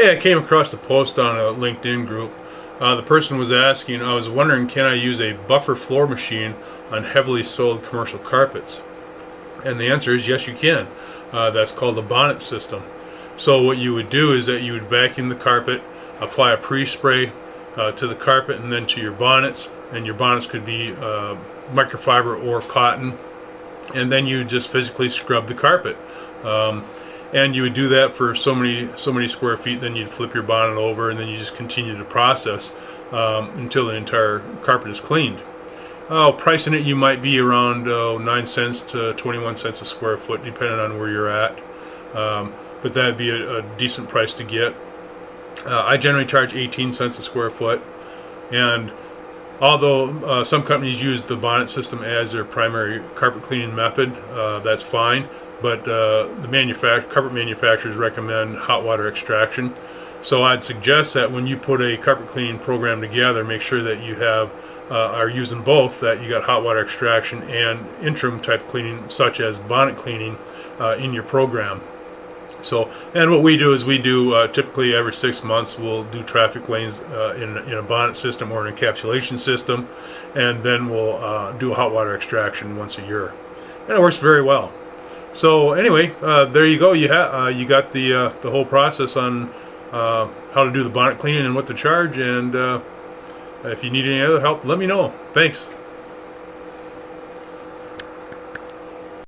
Hey, I came across a post on a LinkedIn group. Uh, the person was asking, I was wondering, can I use a buffer floor machine on heavily soiled commercial carpets? And the answer is yes, you can. Uh, that's called a bonnet system. So what you would do is that you would vacuum the carpet, apply a pre-spray uh, to the carpet and then to your bonnets. And your bonnets could be uh, microfiber or cotton. And then you just physically scrub the carpet. Um, and you would do that for so many so many square feet then you'd flip your bonnet over and then you just continue the process um, until the entire carpet is cleaned. Oh pricing it you might be around oh, 9 cents to 21 cents a square foot depending on where you're at. Um, but that'd be a, a, decent price to get. Uh, I generally charge 18 cents a square foot. And although uh, some companies use the bonnet system as their primary carpet cleaning method uh, that's fine but uh, the carpet manufacturers recommend hot water extraction. So I'd suggest that when you put a carpet cleaning program together, make sure that you have uh, are using both, that you got hot water extraction and interim type cleaning, such as bonnet cleaning, uh, in your program. So, and what we do is we do uh, typically every six months we'll do traffic lanes uh, in, in a bonnet system or an encapsulation system, and then we'll uh, do hot water extraction once a year, and it works very well. So anyway, uh, there you go. You uh, you got the uh, the whole process on uh, how to do the bonnet cleaning and what to charge. And uh, if you need any other help, let me know. Thanks.